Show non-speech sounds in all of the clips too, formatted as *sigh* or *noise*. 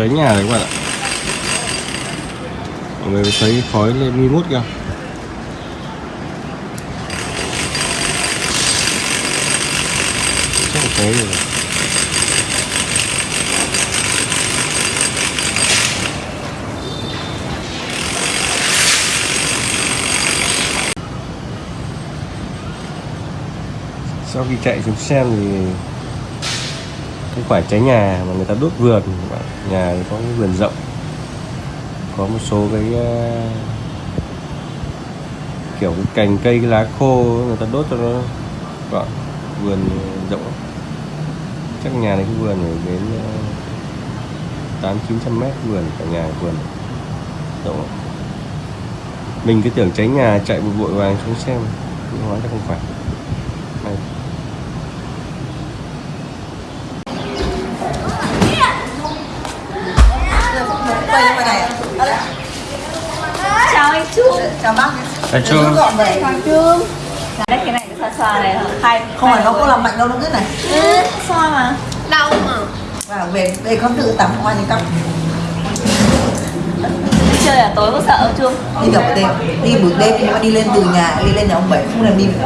cháy nhà đấy các bạn ạ. Mọi người thấy khói lên nghi ngút kìa chắc là cháy rồi. Sau khi chạy xuống xem thì không phải cháy nhà mà người ta đốt vườn, nhà thì có cái vườn rộng, có một số cái ờ, kiểu cái cành cây, cái lá khô người ta đốt cho nó gọn, vườn rộng chắc nhà này cái vườn này đến ờ, tám, chín trăm mét vườn, cả nhà vườn rộng mình cứ tưởng cháy nhà chạy một vội vàng xuống xem, nhưng hóa ra không phải. Quay lên ngoài này. Chào anh Trung. Chào bác. Trung. gọn vậy Hoàng Trung. Đấy cái này cái xoa xoa này hai không phải nó có làm mạnh đâu nó cứ này. Ừ, xoa mà. Đau mà vào về đây không tự tắm qua cắm đi chơi à tối có sợ không Trung? Đi được đêm đi buổi đêm nhưng mà đi lên từ nhà đi lên nhà ông bảy không làm đi đi được.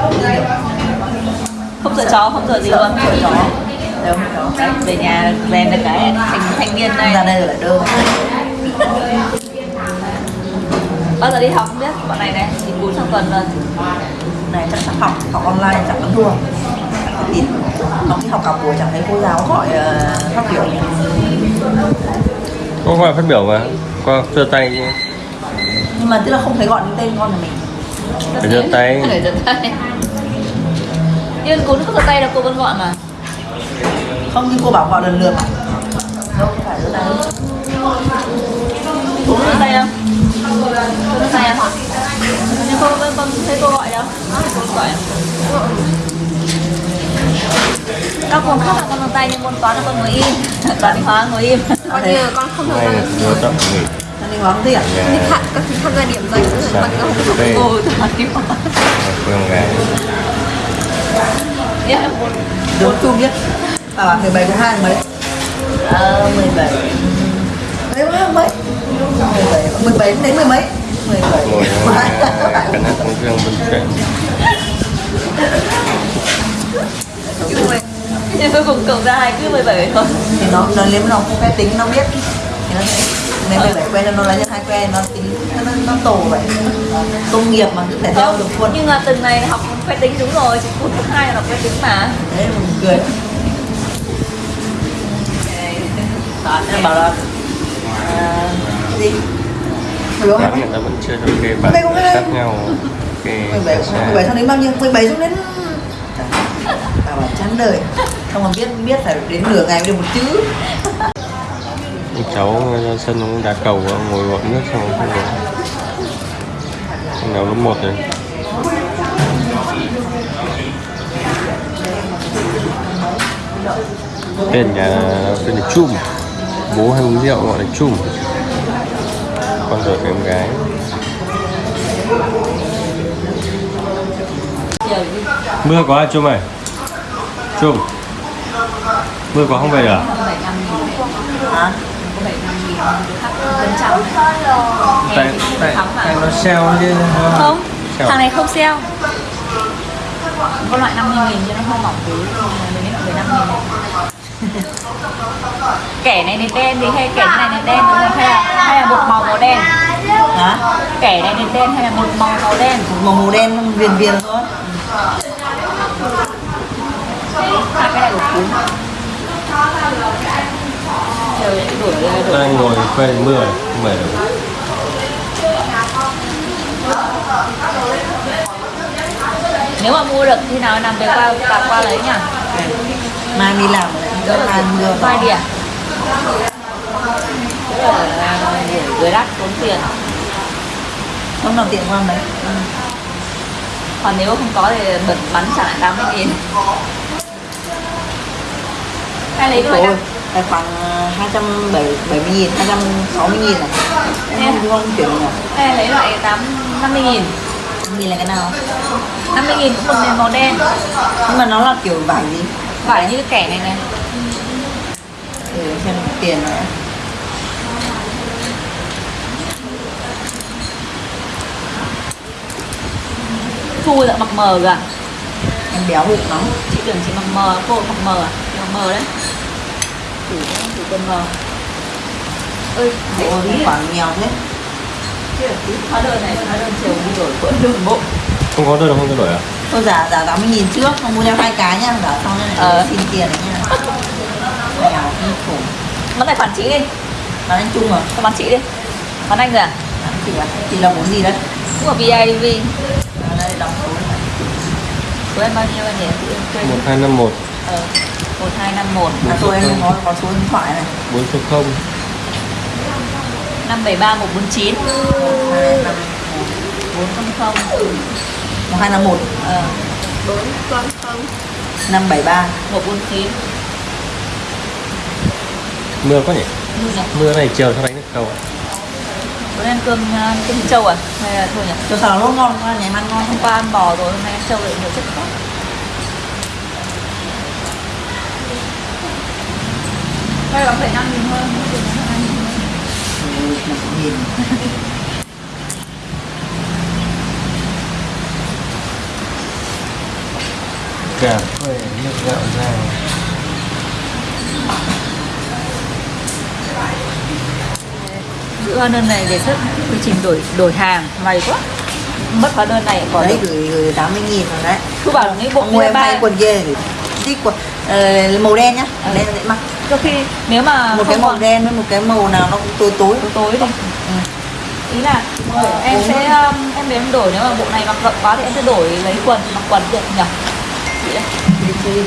Không sợ chó không sợ gì luôn. Sợ chó đâu chó. Đấy, về nhà về được cái thành thanh niên ra đây đây rồi lại đơ bao giờ đi học không biết? Bọn này này thì cú trong tuần rồi này chắc chắc học học online chắc vẫn thua thì nó đi học cả buổi chẳng thấy cô giáo gọi ờ, phát biểu Có gọi phát biểu mà. Qua giơ tay chứ. nhưng mà tức là không thấy gọi đến tên con nhà mình. Phải giơ tay. phải giơ tay. Nhưng nó có giơ tay đâu cô vẫn gọi mà. Không như cô bảo gọi lần lượt mà. Đâu không phải giơ tay giơ tay không? Cô giơ tay không nhưng cô vẫn không thấy cô gọi đâu? Cô không gọi à? các môn khác là con giơ tay nhưng môn toán là con ngồi im. *laughs* Toán hóa ngồi im. Coi như con không gia vừa tập nghỉ đi bóng gì à? đi thẳng các tham gia điểm dành mà con không Đây Ồ, toán đi hóa phương môn Đúng chung biết. Bảo bảo 17 có 2 mấy? Ờ 17 Đấy mấy mấy 17 17 đến mười mấy? 17 ngồi cân nhắc cũng riêng bên chuyện nhưng cuối cùng cộng ra hai cứ 17 thôi Thì nó nó nếu nó không quen tính nó biết. Thì nó sẽ Nếu 17 quen nó lấy cho hai quen nó tính nó, nó, tổ vậy. Công nghiệp mà cứ phải theo được quân nhưng mà từng này học phép tính đúng rồi chỉ cuối thứ hai là học phép tính mà. Đấy mình cười. Toán Em bảo là Gì Bán người ta vẫn chưa cho kê bản khác nhau kê 17 17 xong đến bao nhiêu? 17 xong đến Bảo bảo chán đời. Không mà biết biết phải đến nửa ngày mới được một chữ. Cháu ra sân nó cũng đá cầu á, ngồi gọi nước xong không ngồi nào lớp một rồi. Tên nhà tên là Chum. Bố hay uống rượu gọi là Chum con ruột của em gái. Mưa có à Chum ơi? Mưa có không về à? Hả? tại tại tại nó sale chứ không Sale. thằng này không sale. Có loại 50 nghìn cho nó hơi mỏng tí mình đến 15 nghìn. này kẻ này nền đen thì hay kẻ này nền đen đúng không? hay là hay là một màu màu đen? Hả? kẻ này nền đen hay là một màu màu đen? Một màu màu đen viền viền thôi. Hai cái này của cún Trời ơi, đổi đổi đang ngồi phê mưa không được. Nếu mà mua được khi nào nằm về qua qua, qua lấy nhỉ? Mai đi làm rồi lại mai mưa vài điểm. Là gửi đắt tốn tiền. Không nào tiện qua đấy còn nếu không có thì bật bắn trả lại 80 nghìn. Hay lấy nào tài khoản 270 nghìn, 260 nghìn à? Không, không chuyển nhỉ hay lấy loại 8 50 nghìn. Nghìn là cái nào? 50 nghìn cũng một nền màu đen. Nhưng mà nó là kiểu vải gì? Vải như cái kẻ này này để xem tiền nữa. Thu dạ mặc mờ rồi? Em béo bụng lắm. Chị tưởng chị mặc mờ, cô mặc mờ à? Mặc mờ đấy. Thử thử cân mờ. Ơi, Bộ à? quả nghèo thế. Chứ là hóa đơn này, hóa đơn chiều đi đổi, đổi đường bộ. Không có đơn không cho đổi à? Tôi giả giả 80 nghìn trước, không mua theo hai cái nhá. Giả xong đây này, Ờ. xin tiền đấy nha Nghèo kinh khủng. Bán tài khoản chị đi, Bán anh Trung à? có bán chị đi. Bán anh rồi à? Bán chị à? Chị là món gì đấy? Cũng ở VIV À, đây đóng số này Của em bao nhiêu anh nhỉ? Chị em quên một hai năm một. Ờ, 1251 À, tôi em có, có số điện thoại này. bốn số không. 573 149 hai năm 400 ừ. Một hai năm một. Ờ, bốn con không. Năm bảy ba. 149 mưa quá nhỉ? Nhỉ? mưa này chiều sao đánh được không Bữa nay ăn cơm, uh, cơm trâu à? Hay là thôi nhỉ? Cho xào lốt ngon quá, nhà em ăn ngon Hôm qua ăn bò rồi, hôm nay ăn trâu lại nhiều chất khác. Đây là phải 5 nghìn hơn, không tiền là 5 nghìn hơn Ừ, một nghìn cà phê nước gạo ra Giữ hóa đơn này đề xuất quy trình đổi đổi hàng may quá. Mất hóa đơn này có Đấy, được gửi, gửi 80 nghìn rồi đấy. Cứ bảo là cái bộ mua em hay quần kia Đi quần ờ, màu đen nhá Ừ. Đen dễ mặc. Có khi nếu mà Một cái màu còn đen với một cái màu nào nó cũng tối tối. Tối tối đi. Ý là em sẽ um, em đến em đổi nếu mà bộ này mặc rộng quá thì em sẽ đổi lấy quần mặc quần được nhỉ chị đấy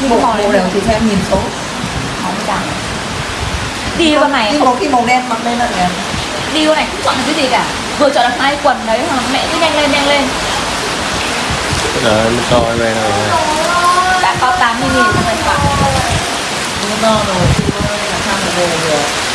nhưng Bộ màu màu này đều thì theo nhìn số. Không chẳng đi con này Nhưng không, cái màu đen mặc lên là đẹp đi con này không chọn được cái gì cả. Vừa chọn được hai quần đấy mà mẹ cứ nhanh lên nhanh lên. Bây giờ em cho em về này. Đã có 80 nghìn rồi, làm sao mà về được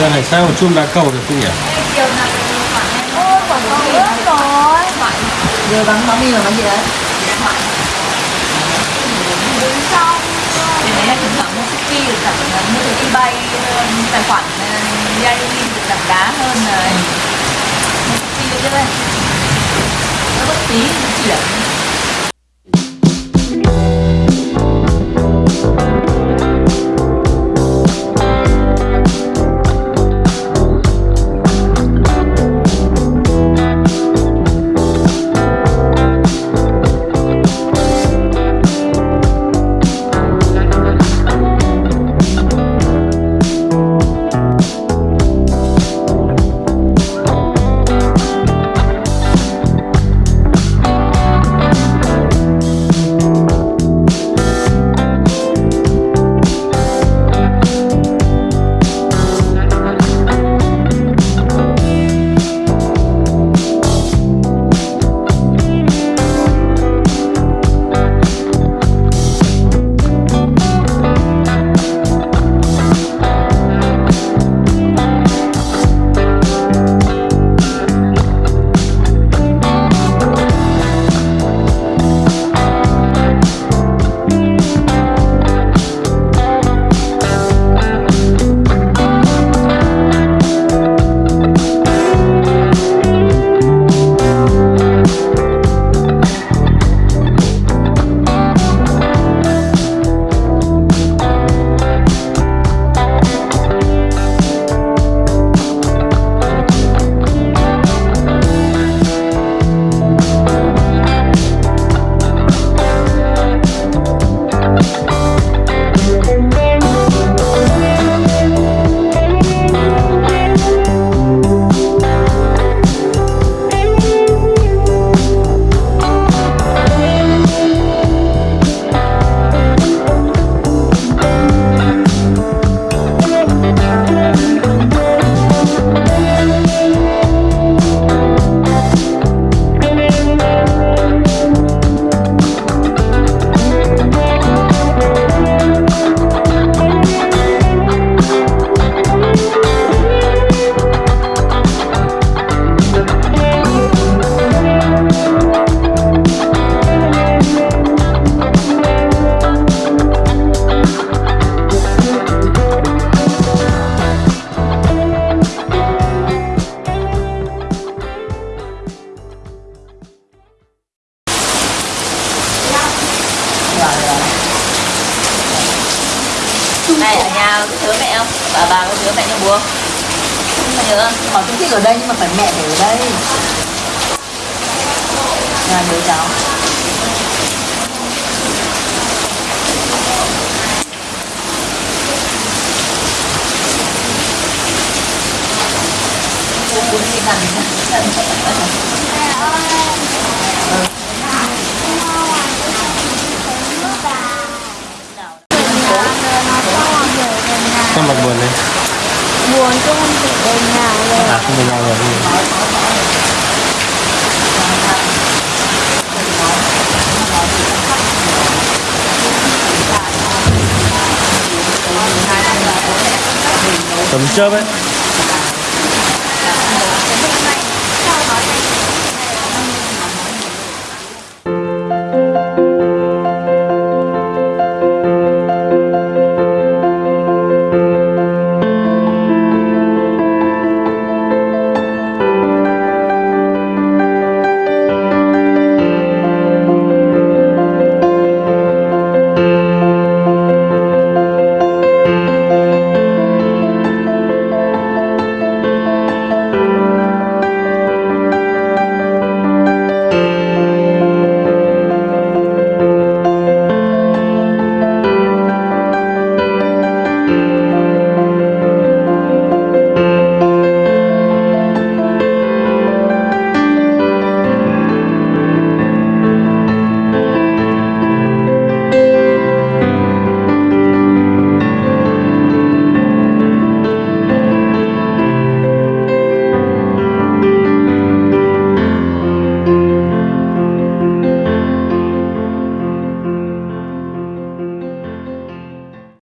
giờ này sao mà chum đá cầu được không nhỉ chiều nào khoản em ôi còn có nữa rồi Giờ bán 80 là bán gì đấy? đứng xong thì là thỉnh thoảng mua cookie được giảm mua từ ebay ờ, tài khoản VID được giảm giá hơn này mua cookie được đấy nó bất tí chuyển này không Họ cũng thích ở đây nhưng mà phải mẹ phải ở đây nhà đứa cháu Bún thì cần Sao mặt buồn đây? Buồn chứ không thể về nhà rồi À không về nhà rồi. Tấm chớp ấy.